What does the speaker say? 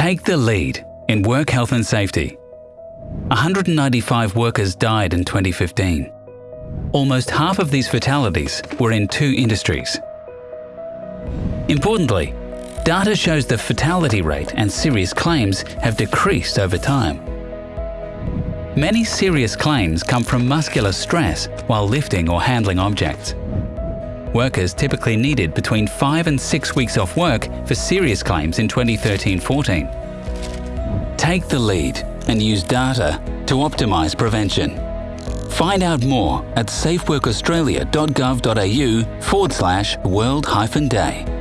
Take the lead in work health and safety. 195 workers died in 2015. Almost half of these fatalities were in two industries. Importantly, data shows the fatality rate and serious claims have decreased over time. Many serious claims come from muscular stress while lifting or handling objects. Workers typically needed between 5 and 6 weeks off work for serious claims in 2013-14. Take the lead and use data to optimise prevention. Find out more at safeworkaustralia.gov.au forward slash world-day.